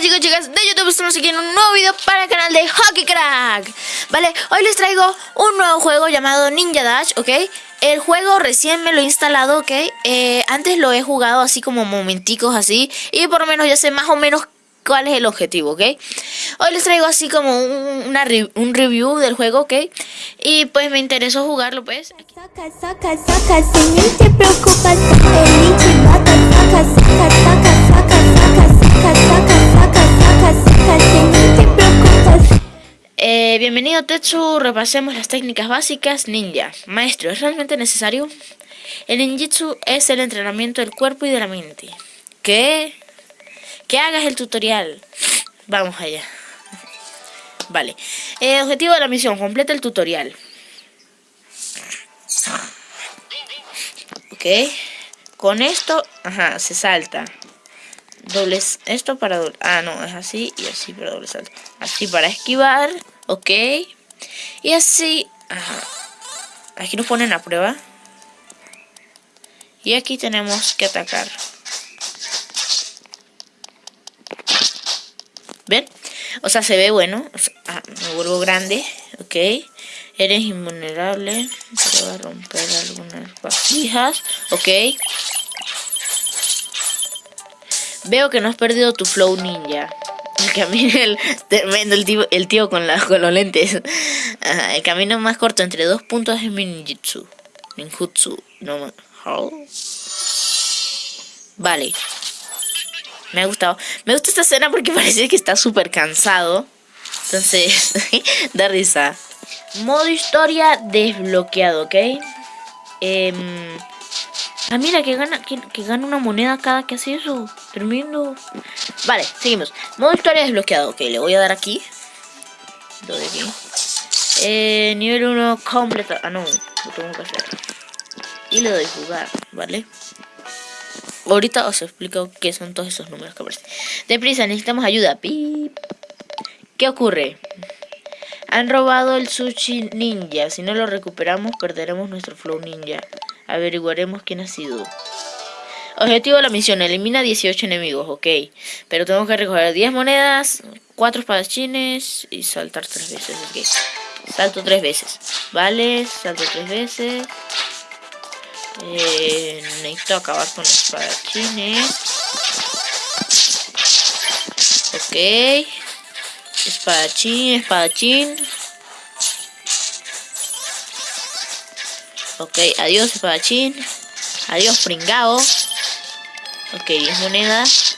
Chicos chicas de YouTube, estamos aquí en un nuevo video para el canal de Hockey Crack Vale, hoy les traigo un nuevo juego llamado Ninja Dash, ¿ok? El juego recién me lo he instalado, ¿ok? Eh, antes lo he jugado así como momenticos así Y por lo menos ya sé más o menos cuál es el objetivo, ¿ok? Hoy les traigo así como un, un review del juego, ¿ok? Y pues me interesó jugarlo, pues Bienvenido Tetsu, repasemos las técnicas básicas ninja. Maestro, ¿es realmente necesario? El ninjitsu es el entrenamiento del cuerpo y de la mente. ¿Qué? Que hagas el tutorial. Vamos allá. Vale. Eh, objetivo de la misión. Completa el tutorial. Ok. Con esto, ajá, se salta. Dobles, esto para doble. Ah, no, es así y así para doble salto. Así para esquivar, ok. Y así. Aquí nos ponen a prueba. Y aquí tenemos que atacar. ¿Ven? O sea, se ve bueno. ah, me vuelvo grande. Ok. Eres invulnerable. Te va a romper algunas vasijas. Ok. Veo que no has perdido tu flow ninja. El camino, el, tremendo el tío, el tío con, la, con los lentes. El camino más corto entre dos puntos es mi ninjutsu. Ninjutsu. No, Vale. Me ha gustado. Me gusta esta escena porque parece que está súper cansado. Entonces, da risa. Modo historia desbloqueado, ¿ok? Eh, ah, mira, que gana, que, que, gana una moneda cada que hace eso. Tremendo. Vale, seguimos. Modo historia desbloqueado. Ok, le voy a dar aquí. Doy aquí. Eh, nivel 1 completo. Ah, no. Lo tengo que hacer. Y le doy jugar, ¿vale? Ahorita os explico qué son todos esos números que aparecen. Deprisa, necesitamos ayuda. Pip. ¿Qué ocurre? Han robado el sushi ninja. Si no lo recuperamos, perderemos nuestro flow ninja. Averiguaremos quién ha sido. Objetivo de la misión, elimina 18 enemigos, ok. Pero tengo que recoger 10 monedas, 4 espadachines y saltar 3 veces, ok. Salto 3 veces, vale, salto 3 veces. Eh, necesito acabar con los espadachines. Ok. Espadachín, espadachín. Ok, adiós espadachín. Adiós pringao. Ok, 10 monedas.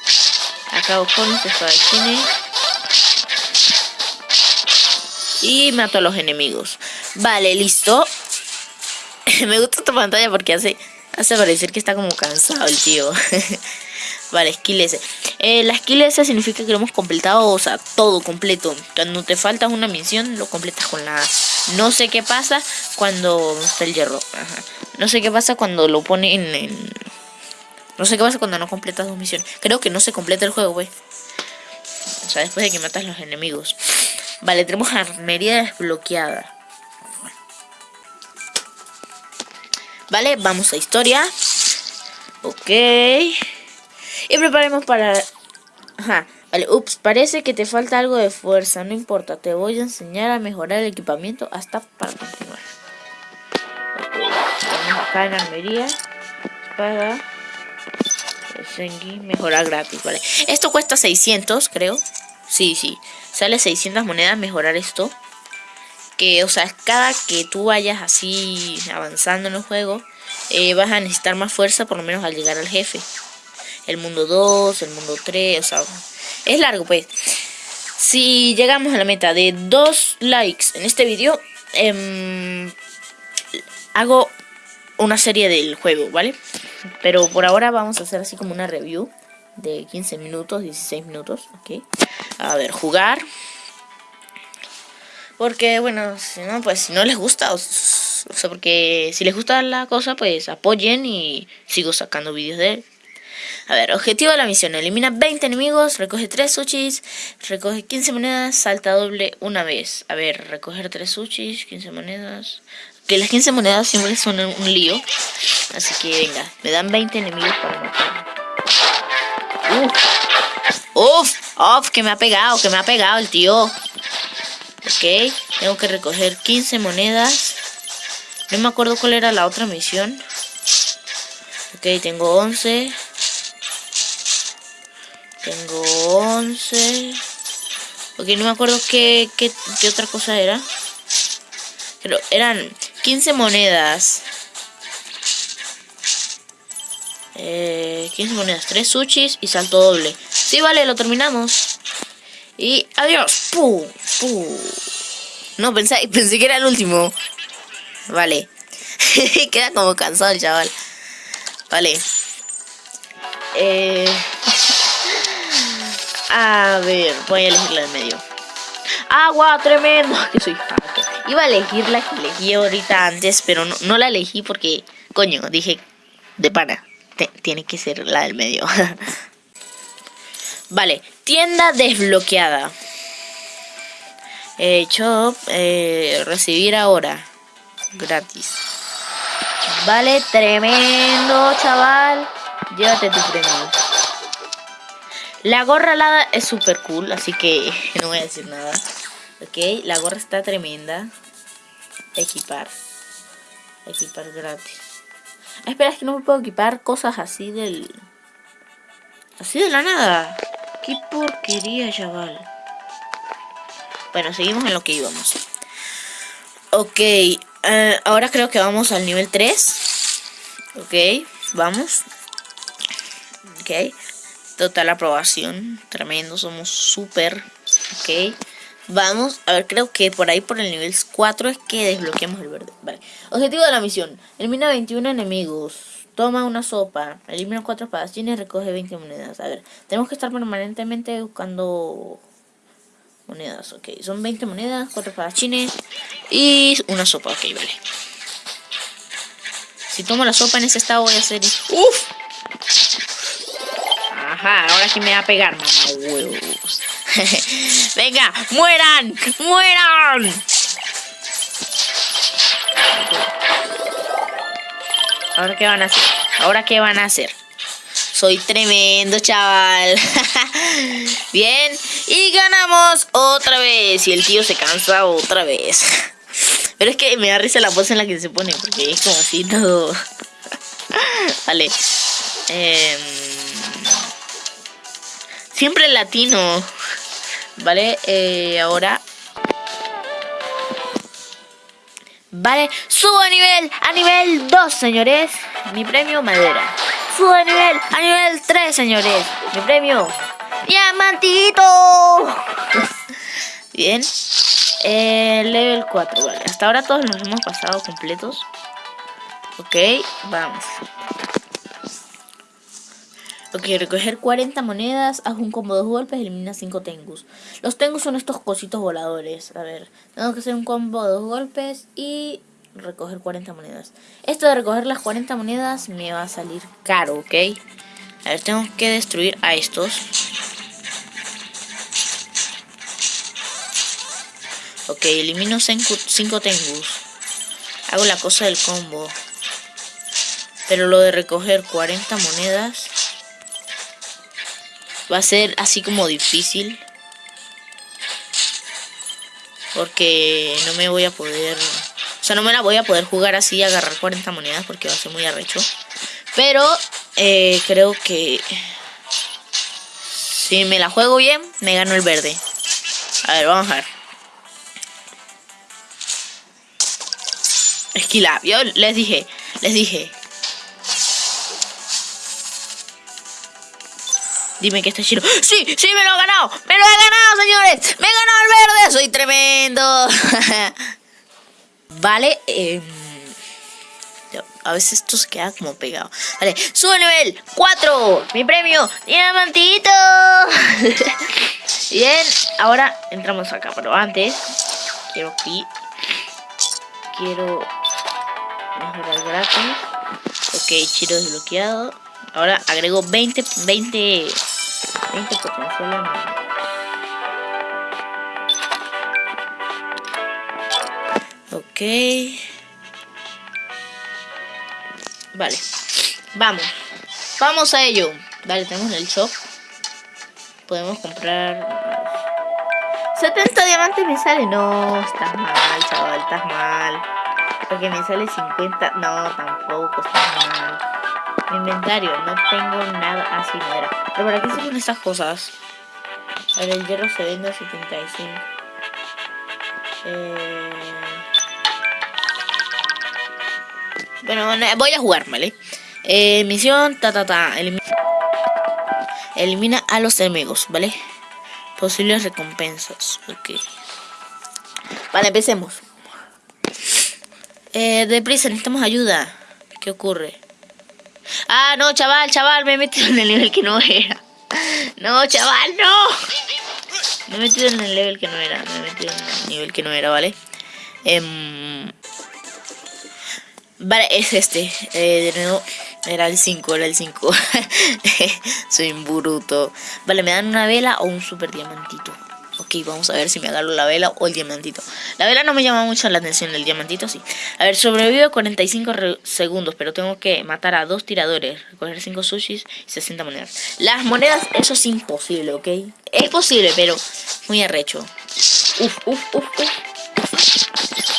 Acabo con los espadachines. Y mato a los enemigos. Vale, listo. Me gusta esta pantalla porque hace, hace parecer que está como cansado el tío. vale, skill S. Eh, la skill significa que lo hemos completado, o sea, todo completo. Cuando te falta una misión, lo completas con la. No sé qué pasa cuando está el hierro. No sé qué pasa cuando lo ponen en... No sé qué pasa cuando no completas dos misiones. Creo que no se completa el juego, güey. O sea, después de que matas los enemigos. Vale, tenemos armería desbloqueada. Vale, vamos a historia. Ok. Y preparemos para... Ajá. Vale, ups, parece que te falta algo de fuerza. No importa, te voy a enseñar a mejorar el equipamiento hasta para continuar. Vamos acá en armería. Espada. Mejorar gratis, vale. Esto cuesta 600, creo. Sí, sí. Sale 600 monedas mejorar esto que, o sea, cada que tú vayas así avanzando en el juego, eh, vas a necesitar más fuerza por lo menos al llegar al jefe. El mundo 2, el mundo 3, o sea, es largo pues. Si llegamos a la meta de 2 likes en este video, eh, hago una serie del juego, ¿vale? Pero por ahora vamos a hacer así como una review de 15 minutos, 16 minutos, ¿ok? A ver, jugar. Porque, bueno, si no, pues si no les gusta, o, sea, porque si les gusta la cosa, pues apoyen y sigo sacando vídeos de él. A ver, objetivo de la misión, elimina 20 enemigos, recoge 3 sushis, recoge 15 monedas, salta doble una vez. A ver, recoger 3 sushis, 15 monedas. Que las 15 monedas siempre son un lío. Así que venga, me dan 20 enemigos para matar. Uf, Uf, uf, que me ha pegado, que me ha pegado el tío. Ok, tengo que recoger 15 monedas. No me acuerdo cuál era la otra misión. Ok, tengo 11. Tengo 11. Ok, no me acuerdo qué, qué, qué otra cosa era. Pero eran 15 monedas. Eh, 15 monedas, 3 sushis y salto doble. Sí, vale, lo terminamos. Y adiós. No, pensé, pensé que era el último. Vale. Queda como cansado el chaval. Vale. Eh... A ver, voy a elegir la del medio. ¡Agua! ¡Tremendo! Que soy. Iba a elegir la que elegí ahorita antes, pero no, no la elegí porque, coño, dije de pana. tiene que ser la del medio. vale, tienda desbloqueada. Eh, eh, recibir ahora. Gratis. Vale, tremendo, chaval. Llévate tu premio. La gorra alada es súper cool, así que no voy a decir nada. Ok, la gorra está tremenda. Equipar. Equipar gratis. Ah, espera, es que no me puedo equipar cosas así del... Así de la nada. Qué porquería, chaval. Bueno, seguimos en lo que íbamos. Ok, eh, ahora creo que vamos al nivel 3. Ok, vamos. Ok. Total aprobación. Tremendo, somos súper. Ok. Vamos, a ver, creo que por ahí por el nivel 4 es que desbloqueamos el verde. Vale. Objetivo de la misión. Elimina 21 enemigos. Toma una sopa. Elimina 4 espadachines. Recoge 20 monedas. A ver, tenemos que estar permanentemente buscando monedas. Ok, son 20 monedas, 4 espadachines y una sopa. Ok, vale. Si tomo la sopa en ese estado voy a hacer... ¡Uf! Ajá, ahora sí me va a pegar, mamá huevos. Venga, mueran, mueran. ¿Ahora qué van a hacer? ¿Ahora qué van a hacer? Soy tremendo, chaval. Bien. Y ganamos otra vez. Y el tío se cansa otra vez. Pero es que me da risa la pose en la que se pone. Porque es como así todo. vale. Eh... Siempre latino. Vale, eh, ahora... Vale, subo a nivel, a nivel 2, señores. Mi premio, madera. Subo a nivel, a nivel 3, señores. Mi premio, diamantito. Bien. Eh, level 4, vale. Hasta ahora todos nos hemos pasado completos. Ok, vamos. Ok, recoger 40 monedas, haz un combo de dos golpes, elimina 5 tengus. Los tengus son estos cositos voladores. A ver, tengo que hacer un combo de dos golpes y recoger 40 monedas. Esto de recoger las 40 monedas me va a salir caro, ¿ok? A ver, tengo que destruir a estos. Ok, elimino 5 tengus. Hago la cosa del combo. Pero lo de recoger 40 monedas va a ser así como difícil. Porque no me voy a poder... O sea, no me la voy a poder jugar así y agarrar 40 monedas porque va a ser muy arrecho. Pero eh, creo que... Si me la juego bien, me gano el verde. A ver, vamos a ver. Esquila, yo les dije, les dije, Dime que está chido. ¡Sí! ¡Sí! ¡Me lo he ganado! ¡Me lo he ganado, señores! ¡Me he ganado el verde! ¡Soy tremendo! vale. Eh, a veces esto se queda como pegado. Vale. Sube nivel 4. Mi premio. Diamantito. Bien. Ahora entramos acá. Pero antes. Quiero aquí. Quiero mejorar gratis. Ok, chiro desbloqueado. Ahora agrego 20, 20 20 potencial Ok. Vale. Vamos. Vamos a ello. Vale, tenemos el shop. podemos comprar 70 diamantes me sale. No, estás mal, chaval, estás mal. Porque me sale 50. No, tampoco, estás mal. Mi inventario, no tengo nada así, no era. Pero ¿para qué sirven estas cosas? A ver, el hierro se vende a 75. Eh... Bueno, voy a jugar, ¿vale? Eh, misión, ta, ta, ta. Elimina, elimina a los enemigos, ¿vale? Posibles recompensas. Ok. Vale, empecemos. Eh, deprisa, necesitamos ayuda. ¿Qué ocurre? Ah, no, chaval, chaval, me he metido en el nivel que no era. No, chaval, no. Me he metido en el nivel que no era. Me he metido en el nivel que no era, ¿vale? Eh, vale, es este. Eh, de nuevo. Era el 5, era el 5. Soy un bruto. Vale, me dan una vela o un super diamantito. Ok, vamos a ver si me agarro la vela o el diamantito. La vela no me llama mucho la atención, el diamantito sí. A ver, sobrevivo 45 segundos, pero tengo que matar a dos tiradores, recoger 5 sushis y 60 monedas. Las monedas, eso es imposible, ¿ok? Es posible, pero muy arrecho. Uf, uf, uf, uf.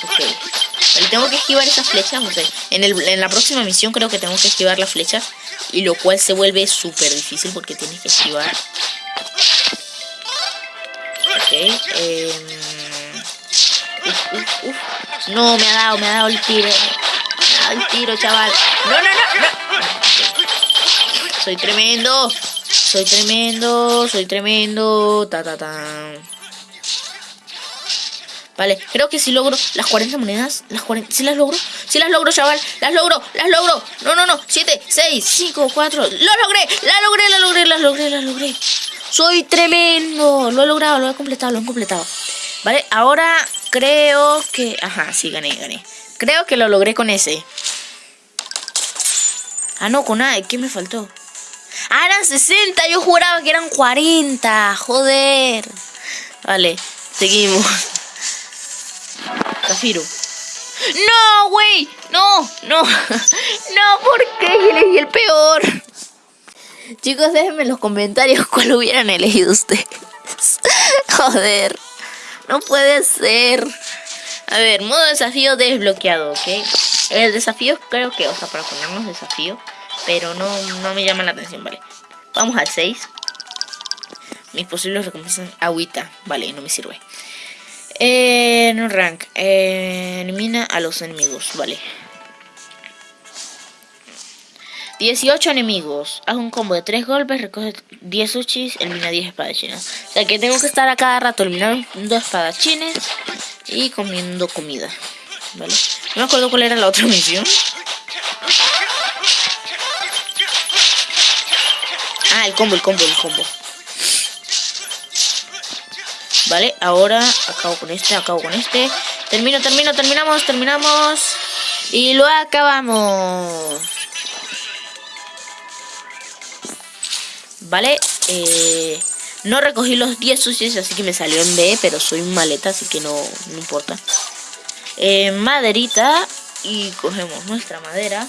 Ok tengo que esquivar esas flechas, no sé. En, el, en la próxima misión creo que tengo que esquivar las flechas. Y lo cual se vuelve súper difícil porque tienes que esquivar. Ok. Eh, uf, uf, No, me ha dado, me ha dado el tiro. Me ha dado el tiro, chaval. No, no, no, no. Soy tremendo. Soy tremendo, soy tremendo. Ta, ta, ta. Vale, creo que si logro las 40 monedas, las 40, si las logro, si las logro, chaval, las logro, las logro. No, no, no, 7, 6, 5, 4, lo logré, la logré, la logré, la logré, la logré. Soy tremendo, lo he logrado, lo he completado, lo he completado. Vale, ahora creo que, ajá, sí, gané, gané. Creo que lo logré con ese. Ah, no, con A, ¿qué me faltó? Ah, eran 60, yo juraba que eran 40, joder. Vale, seguimos. Zafiro. No, güey. No, no. No, ¿por qué elegí el peor? Chicos, déjenme en los comentarios cuál hubieran elegido ustedes. Joder. No puede ser. A ver, modo desafío desbloqueado, ¿ok? El desafío creo que, o sea, para ponernos desafío. Pero no, no me llama la atención, ¿vale? Vamos al 6. Mis posibles recompensas agüita. Vale, no me sirve. Eh, no rank. Elimina a los enemigos. Vale. 18 enemigos. Haz un combo de 3 golpes, recoge 10 sushis, elimina 10 espadachines. O sea que tengo que estar a cada rato eliminando espadachines y comiendo comida. ¿Vale? No me acuerdo cuál era la otra misión. Ah, el combo, el combo, el combo. Vale, ahora acabo con este, acabo con este. Termino, termino, terminamos, terminamos. Y lo acabamos. Vale, eh, no recogí los 10 sucios, así que me salió en B, pero soy un maleta, así que no, no importa. Eh, maderita y cogemos nuestra madera.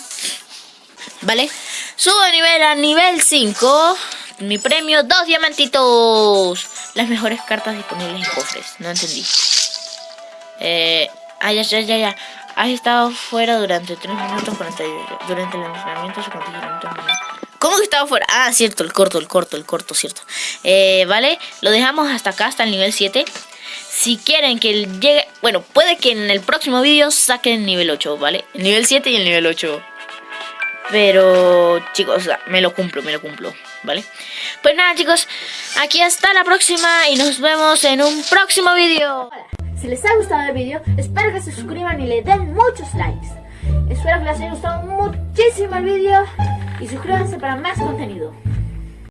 Vale, subo nivel a nivel 5. Mi premio, dos diamantitos las mejores cartas disponibles en cofres. No entendí. Eh, ya, ya, ya, ya. Has estado fuera durante 3 minutos durante el entrenamiento se ¿Cómo que estaba fuera? Ah, cierto, el corto, el corto, el corto, cierto. Eh, vale, lo dejamos hasta acá, hasta el nivel 7. Si quieren que llegue... Bueno, puede que en el próximo vídeo saquen el nivel 8, ¿vale? El nivel 7 y el nivel 8. Pero, chicos, me lo cumplo, me lo cumplo, ¿vale? Pues nada, chicos, aquí hasta la próxima y nos vemos en un próximo vídeo. Si les ha gustado el vídeo, espero que se suscriban y le den muchos likes. Espero que les haya gustado muchísimo el vídeo y suscríbanse para más contenido.